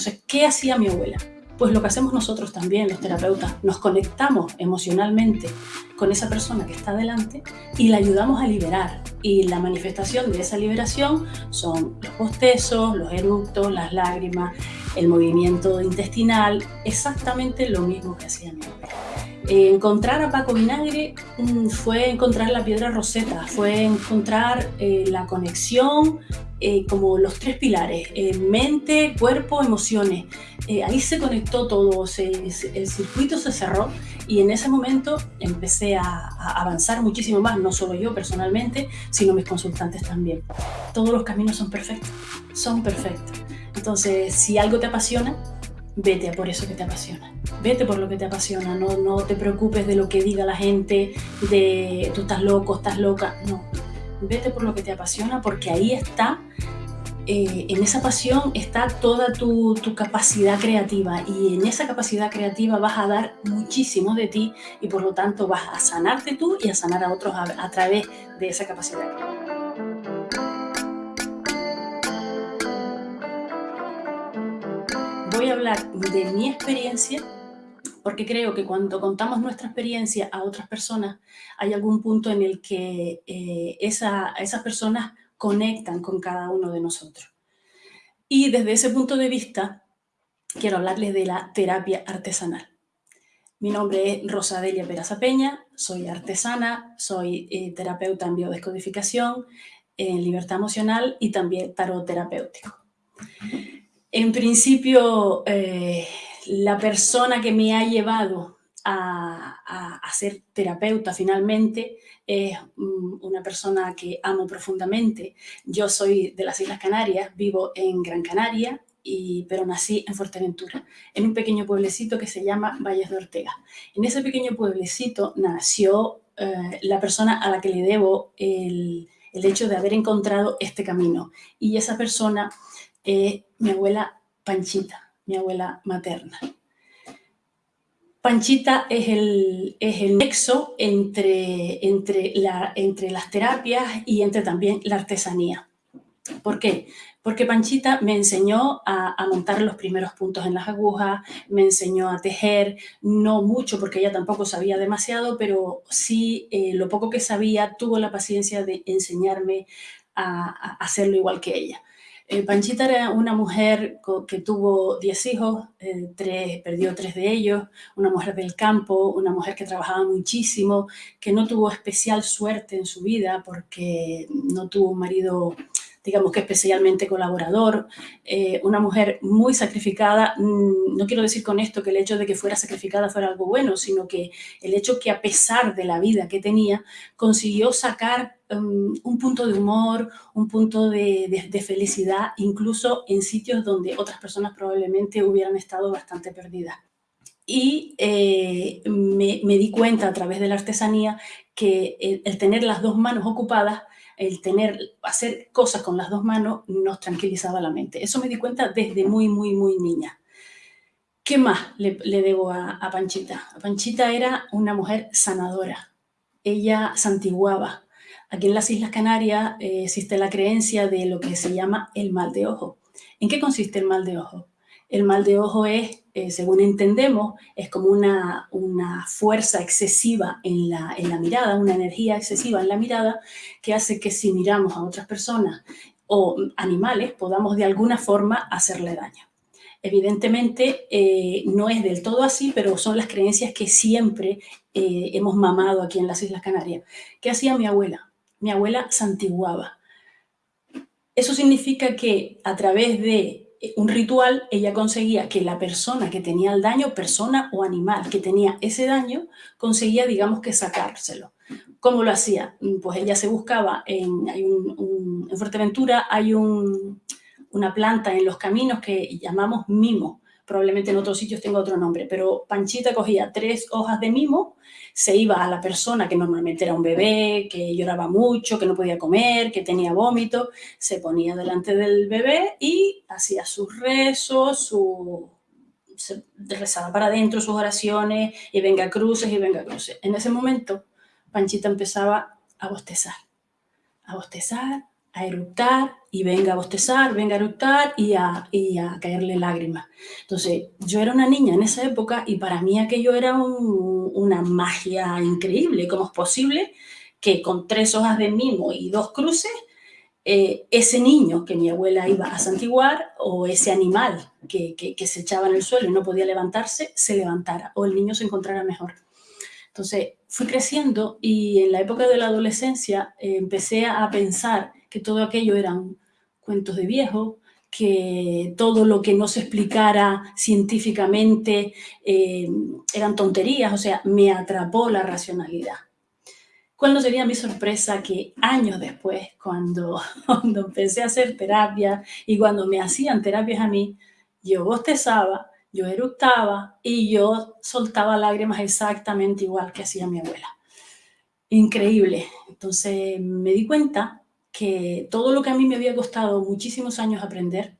Entonces, ¿qué hacía mi abuela? Pues lo que hacemos nosotros también, los terapeutas, nos conectamos emocionalmente con esa persona que está delante y la ayudamos a liberar. Y la manifestación de esa liberación son los bostezos, los eructos, las lágrimas, el movimiento intestinal, exactamente lo mismo que hacía mi abuela. Encontrar a Paco Vinagre mm, fue encontrar la piedra roseta, fue encontrar eh, la conexión eh, como los tres pilares, eh, mente, cuerpo, emociones. Ahí se conectó todo, el circuito se cerró y en ese momento empecé a, avanzar muchísimo más, no solo yo personalmente, sino mis consultantes también. Todos los caminos son perfectos, son perfectos. Entonces, si algo te apasiona, vete a por eso que te apasiona. Vete por lo que te apasiona, no, no te preocupes de lo que diga la gente, de tú estás loco, estás loca, no vete por lo que te apasiona porque ahí está, eh, en esa pasión está toda tu, capacidad creativa y en esa capacidad creativa vas a dar muchísimo de ti y por lo tanto vas a sanarte tú y a sanar a otros a, través de esa capacidad. Voy a hablar de mi experiencia porque creo que cuando contamos nuestra experiencia a otras personas, hay algún punto en el que eh, esas personas conectan con cada uno de nosotros. Y desde ese punto de vista, quiero hablarles de la terapia artesanal. Mi nombre es Rosadelia Peraza Peña, soy artesana, soy eh, terapeuta en biodescodificación, en libertad emocional y también tarot terapéutico. En principio, eh, la persona que me ha llevado a, ser terapeuta finalmente es mm, una persona que amo profundamente. Yo soy de las Islas Canarias, vivo en Gran Canaria, y, pero nací en Fuerteventura, en un pequeño pueblecito que se llama Valles de Ortega. En ese pequeño pueblecito nació eh, la persona a la que le debo el, el hecho de haber encontrado este camino. Y esa persona es mi abuela Panchita mi abuela materna. Panchita es el, es el nexo entre, entre, la, entre las terapias y entre también la artesanía. ¿Por qué? Porque Panchita me enseñó a, montar los primeros puntos en las agujas, me enseñó a tejer, no mucho porque ella tampoco sabía demasiado, pero sí eh, lo poco que sabía tuvo la paciencia de enseñarme a hacerlo igual que ella. Eh, Panchita era una mujer que tuvo 10 hijos, eh, tres, perdió tres de ellos, una mujer del campo, una mujer que trabajaba muchísimo, que no tuvo especial suerte en su vida porque no tuvo un marido digamos que especialmente colaborador, eh, una mujer muy sacrificada. Mm, no quiero decir con esto que el hecho de que fuera sacrificada fuera algo bueno, sino que el hecho que a pesar de la vida que tenía, consiguió sacar um, un punto de humor, un punto de, felicidad, incluso en sitios donde otras personas probablemente hubieran estado bastante perdidas y eh, me, di cuenta a través de la artesanía que el, tener las dos manos ocupadas el tener, hacer cosas con las dos manos nos tranquilizaba la mente. Eso me di cuenta desde muy, muy, muy niña. ¿Qué más le, debo a, Panchita? Panchita era una mujer sanadora. Ella santiguaba. Aquí en las Islas Canarias eh, existe la creencia de lo que se llama el mal de ojo. ¿En qué consiste el mal de ojo? El mal de ojo es, eh, según entendemos, es como una, una fuerza excesiva en la, en la mirada, una energía excesiva en la mirada que hace que si miramos a otras personas o animales podamos de alguna forma hacerle daño. Evidentemente eh, no es del todo así, pero son las creencias que siempre eh, hemos mamado aquí en las Islas Canarias. ¿Qué hacía mi abuela? Mi abuela santiguaba. Eso significa que a través de un ritual, ella conseguía que la persona que tenía el daño, persona o animal que tenía ese daño, conseguía, digamos, que sacárselo. ¿Cómo lo hacía? Pues ella se buscaba, en, en Fuerteventura hay una planta en los caminos que llamamos mimo, probablemente en otros sitios tenga otro nombre, pero Panchita cogía tres hojas de mimo, se iba a la persona que normalmente era un bebé, que lloraba mucho, que no podía comer, que tenía vómito, se ponía delante del bebé y hacía sus rezos, su, se rezaba para adentro sus oraciones y venga cruces y venga cruces. En ese momento Panchita empezaba a bostezar, a bostezar, a eructar y venga a bostezar, venga a eructar y a, y a caerle lágrimas. Entonces, yo era una niña en esa época y para mí aquello era una magia increíble. ¿Cómo es posible que con tres hojas de mimo y dos cruces, eh, ese niño que mi abuela iba a santiguar o ese animal que, que, se echaba en el suelo y no podía levantarse, se levantara o el niño se encontrara mejor? Entonces, fui creciendo y en la época de la adolescencia eh, empecé a pensar que todo aquello eran cuentos de viejo, que todo lo que no se explicara científicamente eh, eran tonterías, o sea, me atrapó la racionalidad. ¿Cuál no sería mi sorpresa que años después, cuando, cuando empecé a hacer terapia y cuando me hacían terapias a mí, yo bostezaba, yo eructaba y yo soltaba lágrimas exactamente igual que hacía mi abuela. Increíble. Entonces me di cuenta que todo lo que a mí me había costado muchísimos años aprender,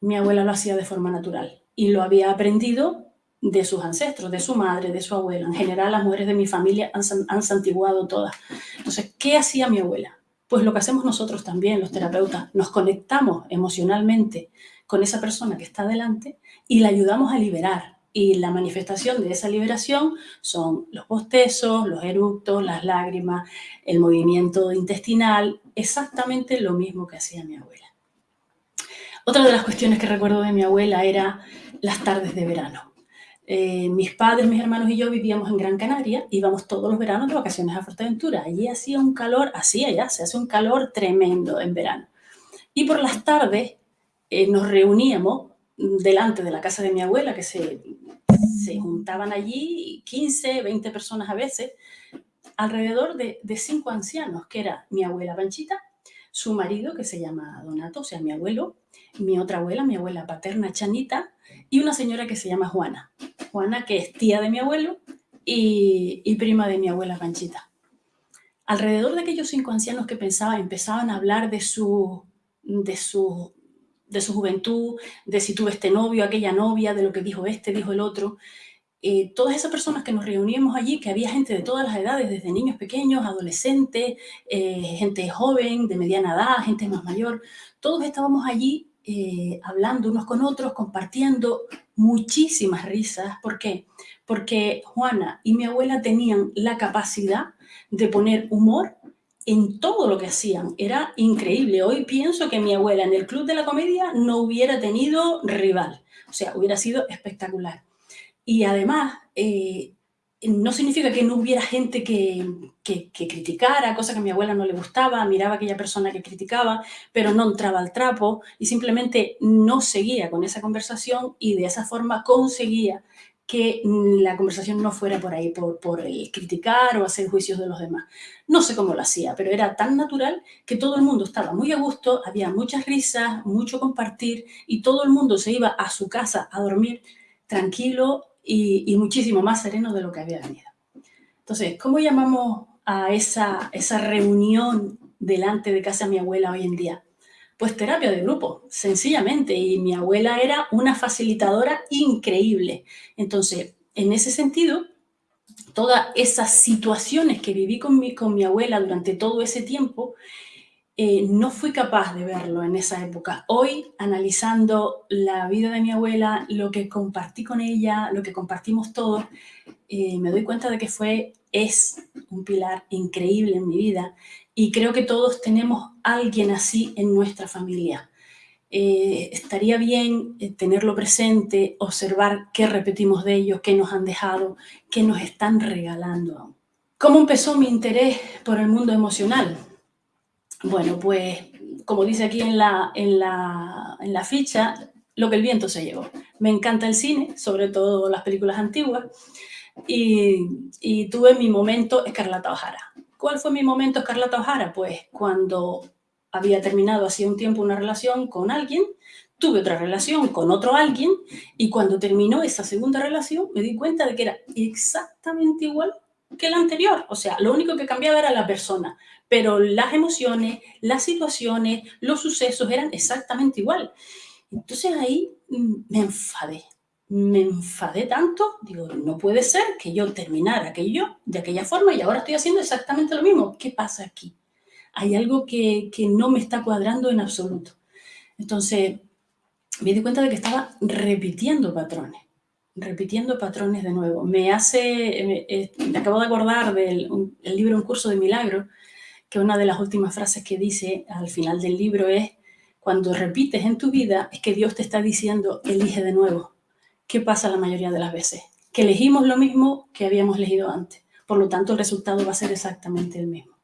mi abuela lo hacía de forma natural y lo había aprendido de sus ancestros, de su madre, de su abuela. En general, las mujeres de mi familia han, han santiguado todas. Entonces, ¿qué hacía mi abuela? Pues lo que hacemos nosotros también, los terapeutas, nos conectamos emocionalmente con esa persona que está delante y la ayudamos a liberar y la manifestación de esa liberación son los bostezos, los eructos, las lágrimas, el movimiento intestinal, exactamente lo mismo que hacía mi abuela. Otra de las cuestiones que recuerdo de mi abuela era las tardes de verano. Eh, mis padres, mis hermanos y yo vivíamos en Gran Canaria, íbamos todos los veranos de vacaciones a Fuerteventura. Allí hacía un calor, hacía ya, se hace un calor tremendo en verano. Y por las tardes eh, nos reuníamos delante de la casa de mi abuela, que se, se juntaban allí 15, 20 personas a veces, alrededor de, de, cinco ancianos, que era mi abuela Panchita, su marido, que se llama Donato, o sea, mi abuelo, mi otra abuela, mi abuela paterna Chanita, y una señora que se llama Juana. Juana, que es tía de mi abuelo y, y prima de mi abuela Panchita. Alrededor de aquellos cinco ancianos que pensaba, empezaban a hablar de su, de su de su juventud, de si tuve este novio, aquella novia, de lo que dijo este, dijo el otro. Eh, todas esas personas que nos reuníamos allí, que había gente de todas las edades, desde niños pequeños, adolescentes, eh, gente joven, de mediana edad, gente más mayor, todos estábamos allí eh, hablando unos con otros, compartiendo muchísimas risas. ¿Por qué? Porque Juana y mi abuela tenían la capacidad de poner humor en todo lo que hacían. Era increíble. Hoy pienso que mi abuela en el Club de la Comedia no hubiera tenido rival. O sea, hubiera sido espectacular. Y además, eh, no significa que no hubiera gente que, que, criticara, cosa que a mi abuela no le gustaba, miraba a aquella persona que criticaba, pero no entraba al trapo y simplemente no seguía con esa conversación y de esa forma conseguía que la conversación no fuera por ahí, por, por criticar o hacer juicios de los demás. No sé cómo lo hacía, pero era tan natural que todo el mundo estaba muy a gusto, había muchas risas, mucho compartir y todo el mundo se iba a su casa a dormir tranquilo y, muchísimo más sereno de lo que había venido. Entonces, ¿cómo llamamos a esa, esa reunión delante de casa de mi abuela hoy en día? Pues terapia de grupo, sencillamente. Y mi abuela era una facilitadora increíble. Entonces, en ese sentido, todas esas situaciones que viví con mi, con mi abuela durante todo ese tiempo, eh, no fui capaz de verlo en esa época. Hoy, analizando la vida de mi abuela, lo que compartí con ella, lo que compartimos todos, eh, me doy cuenta de que fue, es un pilar increíble en mi vida y creo que todos tenemos alguien así en nuestra familia. Eh, estaría bien eh, tenerlo presente, observar qué repetimos de ellos, qué nos han dejado, qué nos están regalando ¿Cómo empezó mi interés por el mundo emocional? Bueno, pues como dice aquí en la, en la, en la ficha, lo que el viento se llevó. Me encanta el cine, sobre todo las películas antiguas, y, y tuve mi momento Escarlata O'Hara. ¿Cuál fue mi momento Escarlata O'Hara? Pues cuando había terminado hacía un tiempo una relación con alguien, tuve otra relación con otro alguien y cuando terminó esa segunda relación me di cuenta de que era exactamente igual que la anterior. O sea, lo único que cambiaba era la persona, pero las emociones, las situaciones, los sucesos eran exactamente igual. Entonces ahí mm, me enfadé me enfadé tanto, digo, no puede ser que yo terminara aquello de aquella forma y ahora estoy haciendo exactamente lo mismo. ¿Qué pasa aquí? hay algo que, que no me está cuadrando en absoluto. Entonces, me di cuenta de que estaba repitiendo patrones, repitiendo patrones de nuevo. Me hace, me, eh, acabo de acordar del libro Un curso de milagro, que una de las últimas frases que dice al final del libro es, cuando repites en tu vida, es que Dios te está diciendo, elige de nuevo. ¿Qué pasa la mayoría de las veces? Que elegimos lo mismo que habíamos elegido antes. Por lo tanto, el resultado va a ser exactamente el mismo.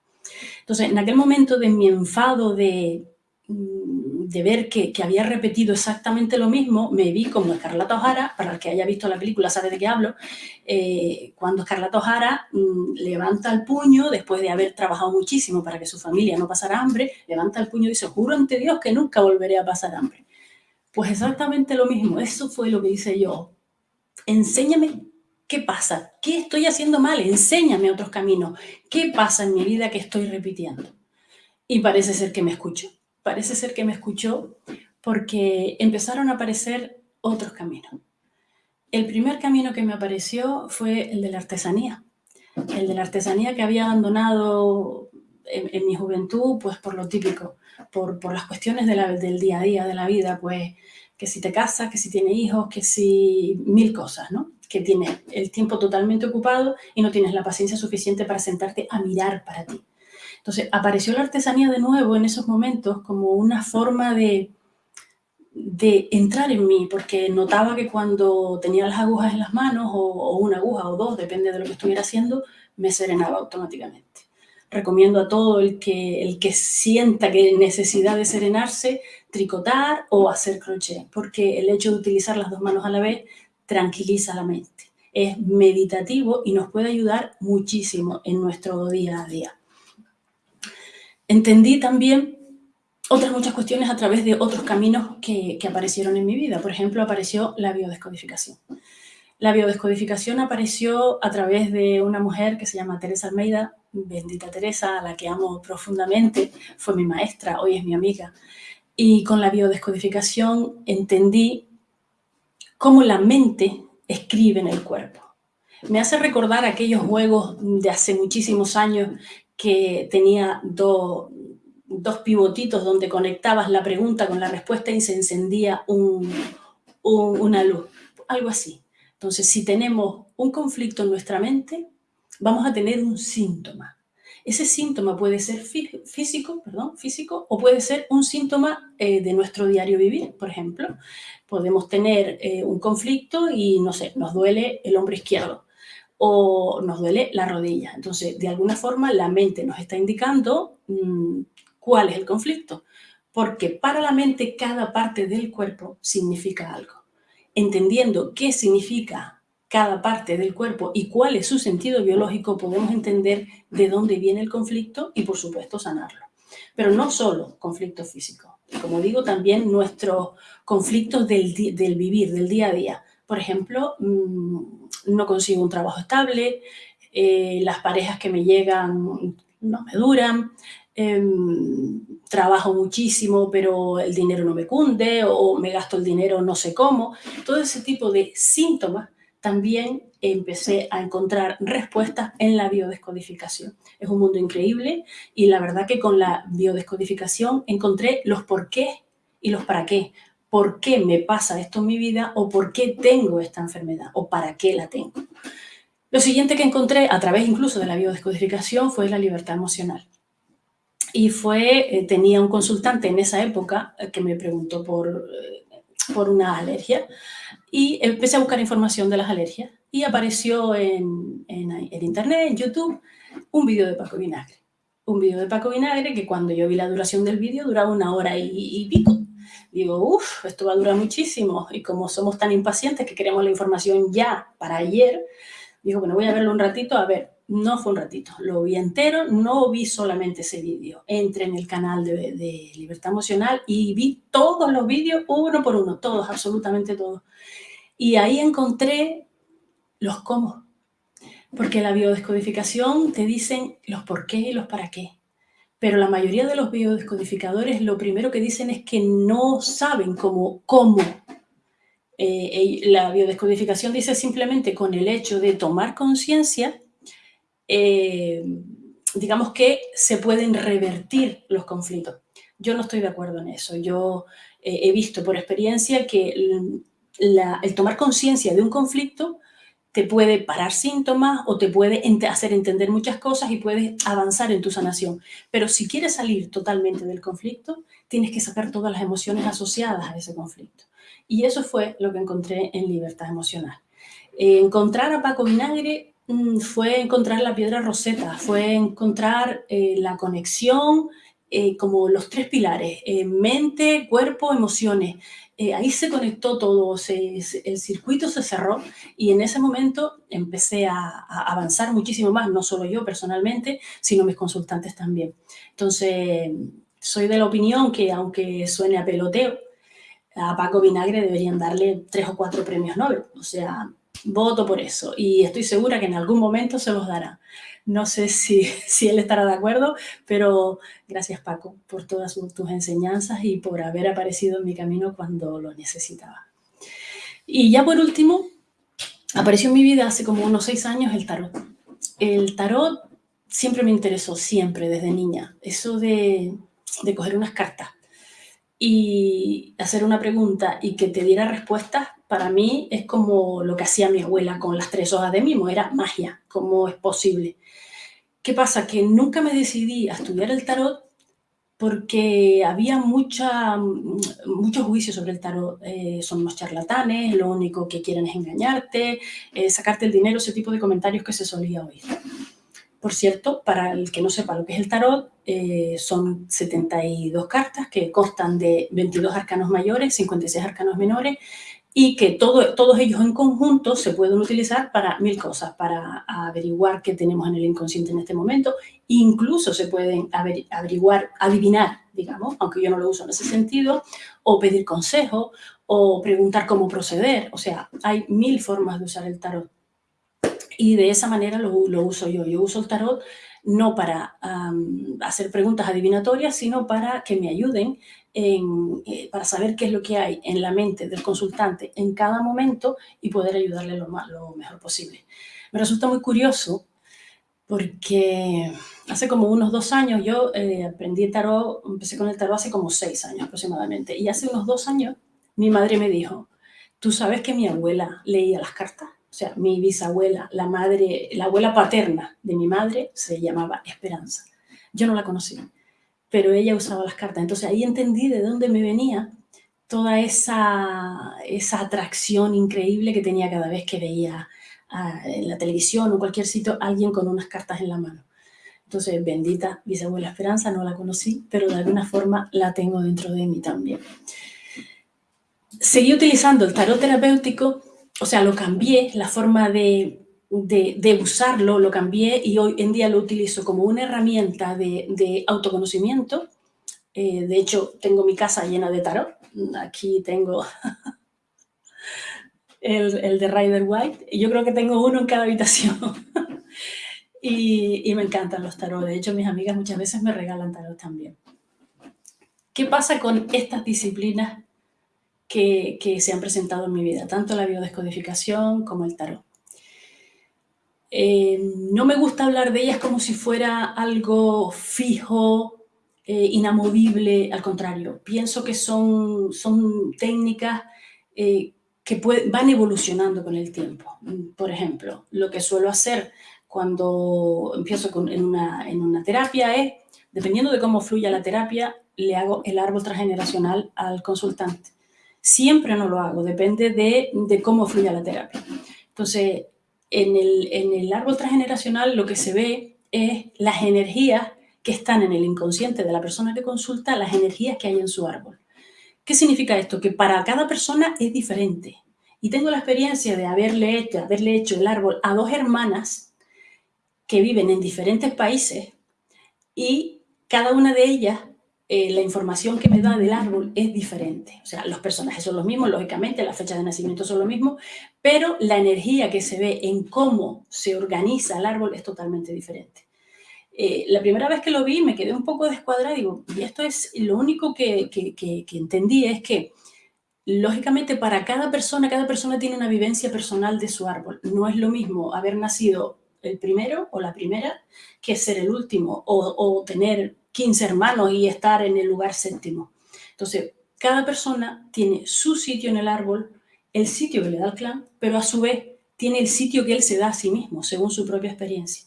Entonces, en aquel momento de mi enfado de Mm, de ver que, había repetido exactamente lo mismo, me vi como Escarlata O'Hara, para el que haya visto la película sabe de qué hablo, eh, cuando Escarlata O'Hara mm, levanta el puño, después de haber trabajado muchísimo para que su familia no pasara hambre, levanta el puño y dice, juro ante Dios que nunca volveré a pasar hambre. Pues exactamente lo mismo, eso fue lo que hice yo. Enséñame qué pasa, qué estoy haciendo mal, enséñame otros caminos, qué pasa en mi vida que estoy repitiendo. Y parece ser que me escucho parece ser que me escuchó porque empezaron a aparecer otros caminos. El primer camino que me apareció fue el de la artesanía. El de la artesanía que había abandonado en, mi juventud, pues por lo típico, por, las cuestiones del día a día de la vida, pues que si te casas, que si tienes hijos, que si mil cosas, ¿no? Que tienes el tiempo totalmente ocupado y no tienes la paciencia suficiente para sentarte a mirar para ti. Entonces, apareció la artesanía de nuevo en esos momentos como una forma de, de entrar en mí, porque notaba que cuando tenía las agujas en las manos, o, una aguja o dos, depende de lo que estuviera haciendo, me serenaba automáticamente. Recomiendo a todo el que, el que sienta que necesidad de serenarse, tricotar o hacer crochet, porque el hecho de utilizar las dos manos a la vez tranquiliza la mente. Es meditativo y nos puede ayudar muchísimo en nuestro día a día. Entendí también otras muchas cuestiones a través de otros caminos que, aparecieron en mi vida. Por ejemplo, apareció la biodescodificación. La biodescodificación apareció a través de una mujer que se llama Teresa Almeida, bendita Teresa, a la que amo profundamente, fue mi maestra, hoy es mi amiga. Y con la biodescodificación entendí cómo la mente escribe en el cuerpo. Me hace recordar aquellos juegos de hace muchísimos años que tenía dos pivotitos donde conectabas la pregunta con la respuesta y se encendía una luz, algo así. Entonces, si tenemos un conflicto en nuestra mente, vamos a tener un síntoma. Ese síntoma puede ser físico, perdón, físico o puede ser un síntoma eh, de nuestro diario vivir, por ejemplo. Podemos tener eh, un conflicto y, no sé, nos duele el hombro izquierdo o nos duele la rodilla. Entonces, de alguna forma, la mente nos está indicando mm, cuál es el conflicto, porque para la mente cada parte del cuerpo significa algo. Entendiendo qué significa cada parte del cuerpo y cuál es su sentido biológico, podemos entender de dónde viene el conflicto y, por supuesto, sanarlo. Pero no solo conflictos físicos. Como digo, también nuestros conflictos del, vivir, del día a día. Por ejemplo, mm, no consigo un trabajo estable, eh, las parejas que me llegan no me duran, em, trabajo muchísimo pero el dinero no me cunde o me gasto el dinero no sé cómo. Todo ese tipo de síntomas también empecé a encontrar respuestas en la biodescodificación. Es un mundo increíble y la verdad que con la biodescodificación encontré los por qué y los para qué por qué me pasa esto en mi vida o por qué tengo esta enfermedad o para qué la tengo. Lo siguiente que encontré, a través incluso de la biodescodificación, fue la libertad emocional. Y fue, eh, tenía un consultante en esa época eh, que me preguntó por, eh, por una alergia y empecé a buscar información de las alergias y apareció en, en, internet, en YouTube, un vídeo de Paco Vinagre. Un vídeo de Paco Vinagre que cuando yo vi la duración del vídeo duraba una hora y, y pico digo, uff, esto va a durar muchísimo. Y como somos tan impacientes que queremos la información ya, para ayer, digo, bueno, voy a verlo un ratito. A ver, no fue un ratito, lo vi entero, no vi solamente ese vídeo. Entré en el canal de, Libertad Emocional y vi todos los vídeos, uno por uno, todos, absolutamente todos. Y ahí encontré los cómo. Porque la biodescodificación te dicen los por qué y los para qué pero la mayoría de los biodescodificadores lo primero que dicen es que no saben cómo. cómo. Eh, la biodescodificación dice simplemente con el hecho de tomar conciencia, eh, digamos que se pueden revertir los conflictos. Yo no estoy de acuerdo en eso. Yo eh, he visto por experiencia que el tomar conciencia de un conflicto te puede parar síntomas o te puede hacer entender muchas cosas y puedes avanzar en tu sanación. Pero si quieres salir totalmente del conflicto, tienes que sacar todas las emociones asociadas a ese conflicto. Y eso fue lo que encontré en Libertad Emocional. Eh, encontrar a Paco Vinagre fue encontrar la piedra roseta, fue encontrar eh, la conexión, eh, como los tres pilares, mente, cuerpo, emociones. ahí se conectó todo, el circuito se cerró y en ese momento empecé a, a, avanzar muchísimo más, no solo yo personalmente, sino mis consultantes también. Entonces, soy de la opinión que aunque suene a peloteo, a Paco Vinagre deberían darle tres o cuatro premios Nobel. O sea, voto por eso y estoy segura que en algún momento se los dará. No sé si, si él estará de acuerdo, pero gracias Paco por todas tus enseñanzas y por haber aparecido en mi camino cuando lo necesitaba. Y ya por último, apareció en mi vida hace como unos seis años el tarot. El tarot siempre me interesó, siempre, desde niña. Eso de, de coger unas cartas y hacer una pregunta y que te diera respuestas, para mí es como lo que hacía mi abuela con las tres hojas de mimo, era magia, ¿cómo es posible? ¿Qué pasa? Que nunca me decidí a estudiar el tarot porque había mucha, mucho juicio sobre el tarot. Eh, son unos charlatanes, lo único que quieren es engañarte, eh, sacarte el dinero, ese tipo de comentarios que se solía oír. Por cierto, para el que no sepa lo que es el tarot, eh, son 72 cartas que constan de 22 arcanos mayores, 56 arcanos menores y que todo, todos ellos en conjunto se pueden utilizar para mil cosas, para averiguar qué tenemos en el inconsciente en este momento, incluso se pueden averiguar, adivinar, digamos, aunque yo no lo uso en ese sentido, o pedir consejo, o preguntar cómo proceder, o sea, hay mil formas de usar el tarot. Y de esa manera lo, uso yo. Yo uso el tarot no para hacer preguntas adivinatorias, sino para que me ayuden en, eh, para saber qué es lo que hay en la mente del consultante en cada momento y poder ayudarle lo, más, lo mejor posible. Me resulta muy curioso porque hace como unos dos años yo eh, aprendí tarot, empecé con el tarot hace como seis años aproximadamente, y hace unos dos años mi madre me dijo, ¿tú sabes que mi abuela leía las cartas? O sea, mi bisabuela, la madre, la abuela paterna de mi madre se llamaba Esperanza. Yo no la conocí, pero ella usaba las cartas. Entonces ahí entendí de dónde me venía toda esa, esa atracción increíble que tenía cada vez que veía ah, en la televisión o cualquier sitio alguien con unas cartas en la mano. Entonces, bendita bisabuela Esperanza, no la conocí, pero de alguna forma la tengo dentro de mí también. Seguí utilizando el tarot terapéutico o sea, lo cambié, la forma de, usarlo lo cambié y hoy en día lo utilizo como una herramienta de, autoconocimiento. Eh, de hecho, tengo mi casa llena de tarot. Aquí tengo el, de Rider White. Yo creo que tengo uno en cada habitación. y, y, me encantan los tarot. De hecho, mis amigas muchas veces me regalan tarot también. ¿Qué pasa con estas disciplinas que, se han presentado en mi vida, tanto la biodescodificación como el tarot. Eh, no me gusta hablar de ellas como si fuera algo fijo, eh, inamovible, al contrario. Pienso que son, técnicas eh, que van evolucionando con el tiempo. Por ejemplo, lo que suelo hacer cuando empiezo en, una, en una terapia es, dependiendo de cómo fluya la terapia, le hago el árbol transgeneracional al consultante. Siempre no lo hago, depende de, cómo fluya la terapia. Entonces, en el, en el árbol transgeneracional lo que se ve es las energías que están en el inconsciente de la persona que consulta, las energías que hay en su árbol. ¿Qué significa esto? Que para cada persona es diferente. Y tengo la experiencia de haberle hecho, haberle hecho el árbol a dos hermanas que viven en diferentes países y cada una de ellas eh, la información que me da del árbol es diferente. O sea, los personajes son los mismos, lógicamente, las fechas de nacimiento son lo mismo, pero la energía que se ve en cómo se organiza el árbol es totalmente diferente. Eh, la primera vez que lo vi me quedé un poco descuadrada y digo, y esto es lo único que, entendí es que lógicamente para cada persona, cada persona tiene una vivencia personal de su árbol. No es lo mismo haber nacido el primero o la primera que ser el último o tener 15 hermanos y estar en el lugar séptimo. Entonces, cada persona tiene su sitio en el árbol, el sitio que le da el clan, pero a su vez tiene el sitio que él se da a sí mismo, según su propia experiencia.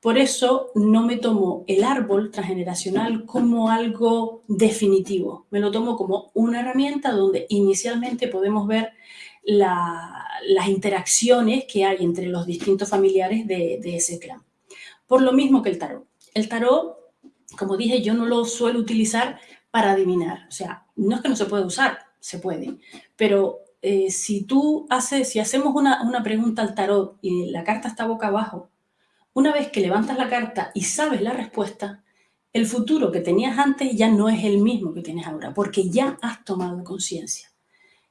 Por eso no me tomo el árbol transgeneracional como algo definitivo, me lo tomo como una herramienta donde inicialmente podemos ver las interacciones que hay entre los distintos familiares de, de ese clan. Por lo mismo que el tarot. El tarot, como dije, yo no lo suelo utilizar para adivinar. O sea, no es que no se pueda usar, se puede. Pero eh, si tú haces, si hacemos una, una pregunta al tarot y la carta está boca abajo, una vez que levantas la carta y sabes la respuesta, el futuro que tenías antes ya no es el mismo que tienes ahora, porque ya has tomado conciencia.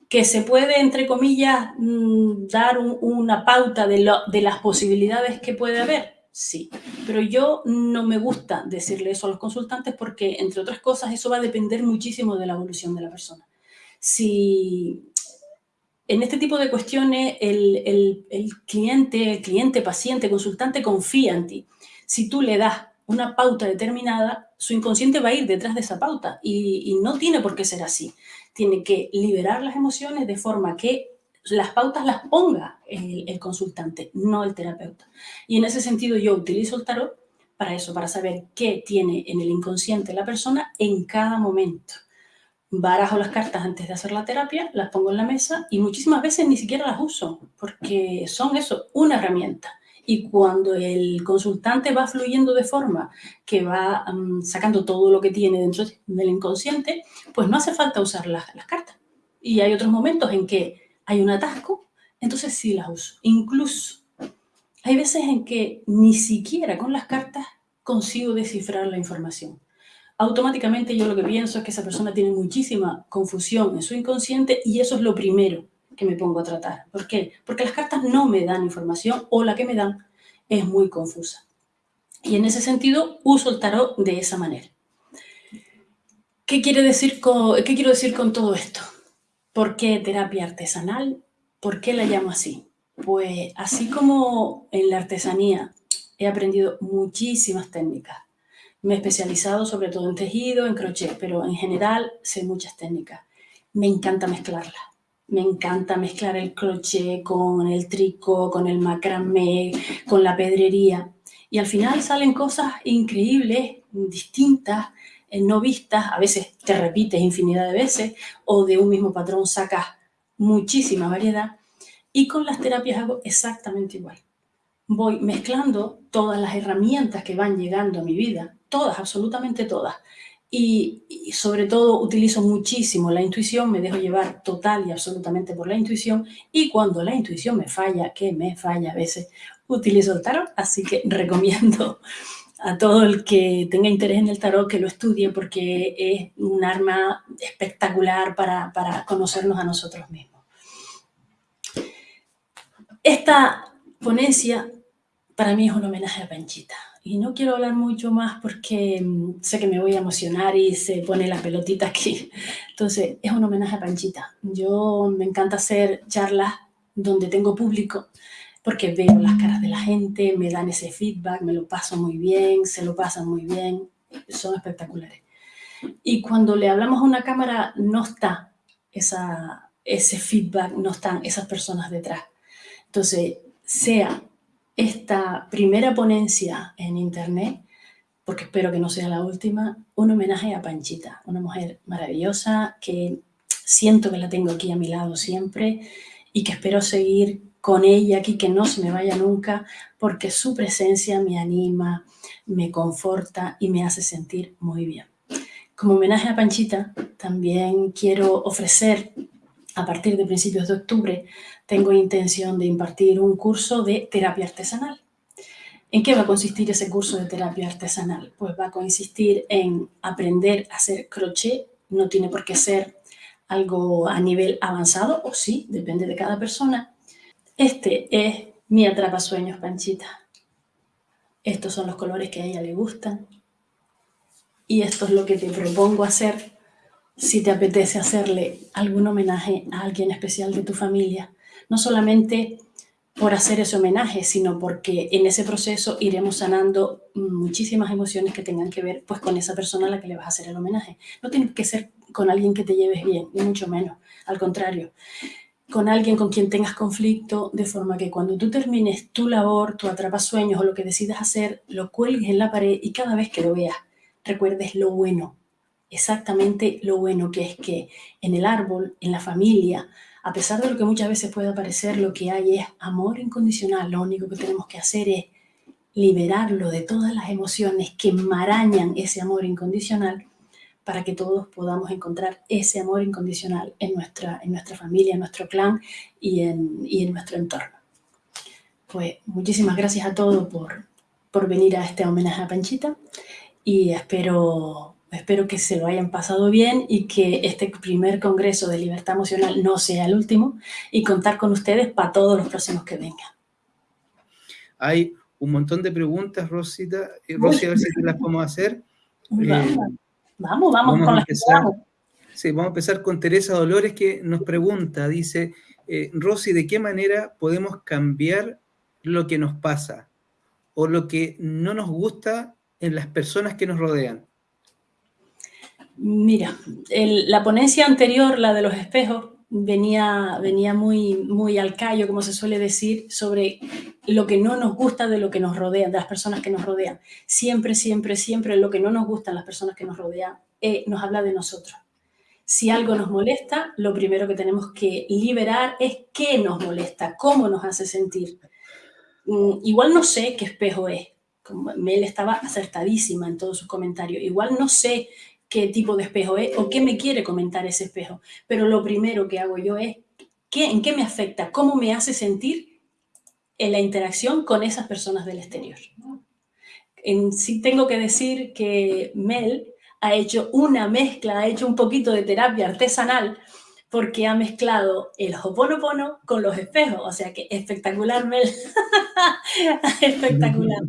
Que se puede, entre comillas, mm, dar una pauta de, de las posibilidades que puede haber, sí. Pero yo no me gusta decirle eso a los consultantes porque, entre otras cosas, eso va a depender muchísimo de la evolución de la persona. Si en este tipo de cuestiones el, cliente, cliente, paciente, consultante confía en ti. Si tú le das una pauta determinada, su inconsciente va a ir detrás de esa pauta y, no tiene por qué ser así. Tiene que liberar las emociones de forma que las pautas las ponga el, consultante, no el terapeuta. Y en ese sentido yo utilizo el tarot para eso, para saber qué tiene en el inconsciente la persona en cada momento barajo las cartas antes de hacer la terapia, las pongo en la mesa y muchísimas veces ni siquiera las uso porque son eso, una herramienta. Y cuando el consultante va fluyendo de forma que va mm, sacando todo lo que tiene dentro del inconsciente, pues no hace falta usar las, las cartas. Y hay otros momentos en que hay un atasco, entonces sí las uso. Incluso hay veces en que ni siquiera con las cartas consigo descifrar la información automáticamente yo lo que pienso es que esa persona tiene muchísima confusión en su inconsciente y eso es lo primero que me pongo a tratar. ¿Por qué? Porque las cartas no me dan información o la que me dan es muy confusa. Y en ese sentido uso el tarot de esa manera. ¿Qué, quiere decir ¿Qué quiero decir con todo esto? ¿Por qué terapia artesanal? ¿Por qué la llamo así? Pues así como en la artesanía he aprendido muchísimas técnicas me he especializado sobre todo en tejido, en crochet, pero en general sé muchas técnicas. Me encanta mezclarlas. Me encanta mezclar el crochet con el tricot, con el macramé, con la pedrería. Y al final salen cosas increíbles, distintas, no vistas. A veces te repites infinidad de veces o de un mismo patrón sacas muchísima variedad. Y con las terapias hago exactamente igual. Voy mezclando todas las herramientas que van llegando a mi vida todas, absolutamente todas. Y, sobre todo utilizo muchísimo la intuición, me dejo llevar total y absolutamente por la intuición y cuando la intuición me falla, que me falla a veces, utilizo el tarot, así que recomiendo a todo el que tenga interés en el tarot que lo estudie porque es un arma espectacular para, para conocernos a nosotros mismos. Esta ponencia para mí es un homenaje a Panchita. Y no quiero hablar mucho más porque mm, sé que me voy a emocionar y se pone la pelotita aquí. Entonces, es un homenaje a Panchita. Yo me encanta hacer charlas donde tengo público porque veo las caras de la gente, me dan ese feedback, me lo paso muy bien, se lo pasan muy bien, son espectaculares. Y cuando le hablamos a una cámara no está esa, ese feedback, no están esas personas detrás. Entonces, sea esta primera ponencia en internet, porque espero que no sea la última, un homenaje a Panchita, una mujer maravillosa que siento que la tengo aquí a mi lado siempre y que espero seguir con ella aquí, que no se me vaya nunca, porque su presencia me anima, me conforta y me hace sentir muy bien. Como homenaje a Panchita, también quiero ofrecer a partir de principios de octubre tengo intención de impartir un curso de terapia artesanal. ¿En qué va a consistir ese curso de terapia artesanal? Pues va a consistir en aprender a hacer crochet, no tiene por qué ser algo a nivel avanzado, o sí, depende de cada persona. Este es mi atrapasueños Panchita. Estos son los colores que a ella le gustan. Y esto es lo que te propongo hacer si te apetece hacerle algún homenaje a alguien especial de tu familia. No solamente por hacer ese homenaje, sino porque en ese proceso iremos sanando muchísimas emociones que tengan que ver pues, con esa persona a la que le vas a hacer el homenaje. No tiene que ser con alguien que te lleves bien, ni mucho menos, al contrario. Con alguien con quien tengas conflicto, de forma que cuando tú termines tu labor, tu atrapasueños o lo que decidas hacer, lo cuelgues en la pared y cada vez que lo veas, recuerdes lo bueno, exactamente lo bueno que es que en el árbol, en la familia, a pesar de lo que muchas veces pueda parecer, lo que hay es amor incondicional. Lo único que tenemos que hacer es liberarlo de todas las emociones que marañan ese amor incondicional para que todos podamos encontrar ese amor incondicional en nuestra, en nuestra familia, en nuestro clan y en, y en nuestro entorno. Pues muchísimas gracias a todos por, por venir a este homenaje a Panchita y espero Espero que se lo hayan pasado bien y que este primer Congreso de Libertad Emocional no sea el último y contar con ustedes para todos los próximos que vengan. Hay un montón de preguntas, Rosita. Eh, Rosy, a ver si las podemos hacer. Eh, vamos, vamos, con las Sí, vamos a empezar con Teresa Dolores que nos pregunta, dice, eh, Rosy, ¿de qué manera podemos cambiar lo que nos pasa o lo que no nos gusta en las personas que nos rodean? Mira, la ponencia anterior, la de los espejos, venía, venía muy, muy al callo, como se suele decir, sobre lo que no nos gusta de lo que nos rodea, de las personas que nos rodean. Siempre, siempre, siempre lo que no nos gusta en las personas que nos rodean eh, nos habla de nosotros. Si algo nos molesta, lo primero que tenemos que liberar es qué nos molesta, cómo nos hace sentir. Mm, igual no sé qué espejo es. Mel estaba acertadísima en todos sus comentarios. Igual no sé qué tipo de espejo es o qué me quiere comentar ese espejo. Pero lo primero que hago yo es ¿qué, en qué me afecta, cómo me hace sentir en la interacción con esas personas del exterior. En sí tengo que decir que Mel ha hecho una mezcla, ha hecho un poquito de terapia artesanal porque ha mezclado el hoponopono con los espejos. O sea que espectacular, Mel. espectacular.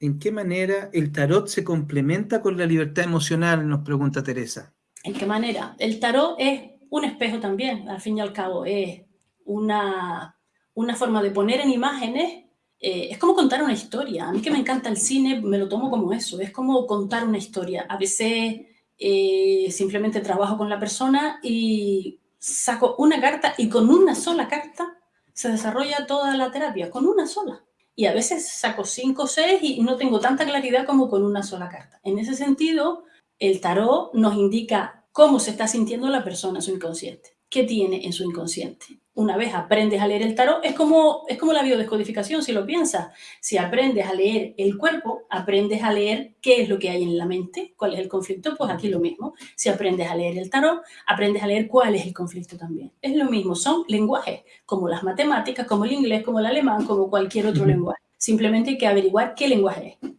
¿En qué manera el tarot se complementa con la libertad emocional? Nos pregunta Teresa. ¿En qué manera? El tarot es un espejo también, al fin y al cabo. Es una, una forma de poner en imágenes. Eh, es como contar una historia. A mí que me encanta el cine, me lo tomo como eso. Es como contar una historia. A veces eh, simplemente trabajo con la persona y saco una carta y con una sola carta se desarrolla toda la terapia, con una sola y a veces saco cinco o seis y no tengo tanta claridad como con una sola carta. En ese sentido, el tarot nos indica cómo se está sintiendo la persona, su inconsciente, qué tiene en su inconsciente una vez aprendes a leer el tarot, es como, es como la biodescodificación, si lo piensas. Si aprendes a leer el cuerpo, aprendes a leer qué es lo que hay en la mente, cuál es el conflicto, pues aquí lo mismo. Si aprendes a leer el tarot, aprendes a leer cuál es el conflicto también. Es lo mismo, son lenguajes, como las matemáticas, como el inglés, como el alemán, como cualquier otro lenguaje. Simplemente hay que averiguar qué lenguaje es.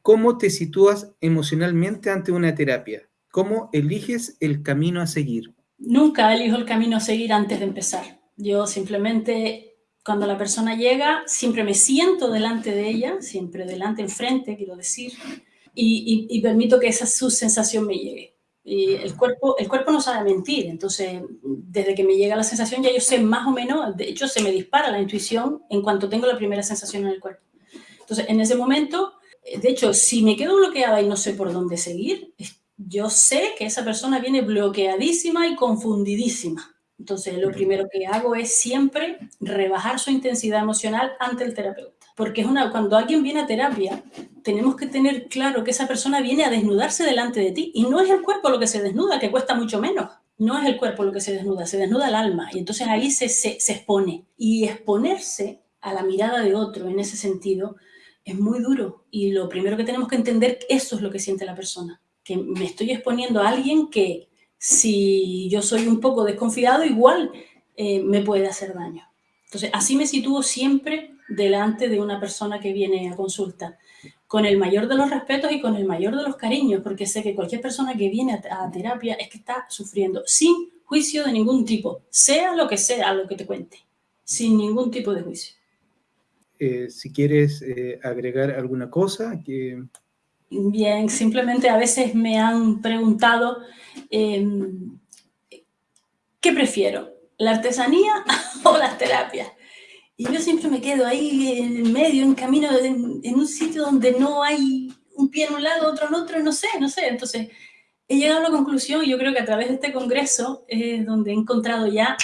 ¿Cómo te sitúas emocionalmente ante una terapia? ¿Cómo eliges el camino a seguir? Nunca elijo el camino a seguir antes de empezar. Yo simplemente, cuando la persona llega, siempre me siento delante de ella, siempre delante, enfrente, quiero decir, y, permito que esa su sensación me llegue. Y el cuerpo, el cuerpo no sabe mentir, entonces desde que me llega la sensación ya yo sé más o menos, de hecho se me dispara la intuición en cuanto tengo la primera sensación en el cuerpo. Entonces en ese momento, de hecho, si me quedo bloqueada y no sé por dónde seguir, yo sé que esa persona viene bloqueadísima y confundidísima. Entonces, lo primero que hago es siempre rebajar su intensidad emocional ante el terapeuta. Porque es una, cuando alguien viene a terapia, tenemos que tener claro que esa persona viene a desnudarse delante de ti. Y no es el cuerpo lo que se desnuda, que cuesta mucho menos. No es el cuerpo lo que se desnuda, se desnuda el alma. Y entonces ahí se, se, se expone. Y exponerse a la mirada de otro en ese sentido es muy duro. Y lo primero que tenemos que entender, eso es lo que siente la persona que me estoy exponiendo a alguien que si yo soy un poco desconfiado, igual eh, me puede hacer daño. Entonces, así me sitúo siempre delante de una persona que viene a consulta, con el mayor de los respetos y con el mayor de los cariños, porque sé que cualquier persona que viene a, terapia es que está sufriendo, sin juicio de ningún tipo, sea lo que sea lo que te cuente, sin ningún tipo de juicio. Eh, si quieres eh, agregar alguna cosa que Bien, simplemente a veces me han preguntado, em, ¿qué prefiero? ¿La artesanía o las terapias? Y yo siempre me quedo ahí en medio, en camino, en, en un sitio donde no hay un pie en un lado, otro en otro, no sé, no sé. Entonces, he llegado a la conclusión, yo creo que a través de este congreso es donde he encontrado ya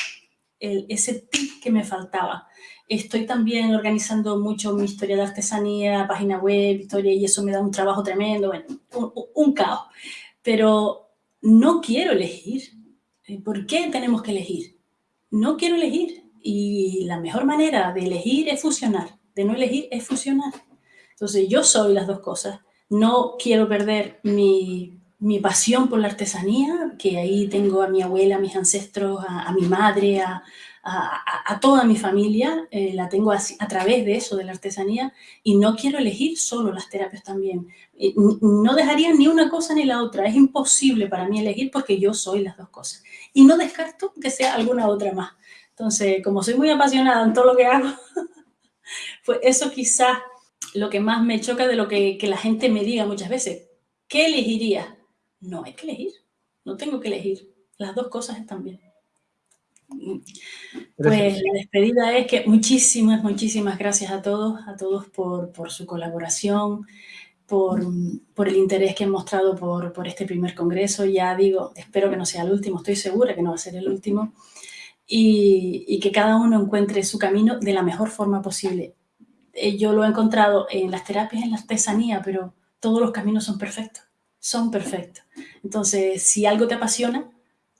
el, ese tip que me faltaba. Estoy también organizando mucho mi historia de artesanía, página web, historia, y eso me da un trabajo tremendo, bueno, un, un caos. Pero no quiero elegir. ¿Por qué tenemos que elegir? No quiero elegir. Y la mejor manera de elegir es fusionar. De no elegir es fusionar. Entonces, yo soy las dos cosas. No quiero perder mi mi pasión por la artesanía, que ahí tengo a mi abuela, a mis ancestros, a, mi madre, a, a, toda mi familia, eh, la tengo a través de eso, de la artesanía, y no quiero elegir solo las terapias también. no dejaría ni una cosa ni la otra, es imposible para mí elegir porque yo soy las dos cosas. Y no descarto que sea alguna otra más. Entonces, como soy muy apasionada en todo lo que hago, pues eso quizás lo que más me choca de lo que la gente me diga muchas veces. ¿Qué elegiría? No hay que elegir, no tengo que elegir. Las dos cosas están bien. Pues la despedida es que muchísimas, muchísimas gracias a todos, a todos por, su colaboración, por, el interés que han mostrado por, por, este primer congreso. Ya digo, espero que no sea el último, estoy segura que no va a ser el último. Y, y que cada uno encuentre su camino de la mejor forma posible. Eh, yo lo he encontrado en las terapias, en la artesanía, pero todos los caminos son perfectos son perfectos. Entonces, si algo te apasiona,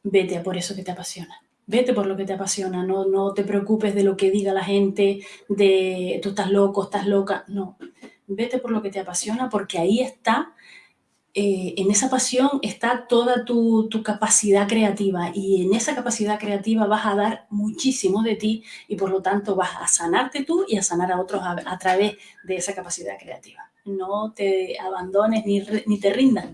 vete a por eso que te apasiona. Vete por lo que te apasiona, no, no te preocupes de lo que diga la gente, de tú estás loco, estás loca, no. Vete por lo que te apasiona porque ahí está, eh, en esa pasión está toda tu, tu, capacidad creativa y en esa capacidad creativa vas a dar muchísimo de ti y por lo tanto vas a sanarte tú y a sanar a otros a, través de esa capacidad creativa no te abandones ni, ni te rindas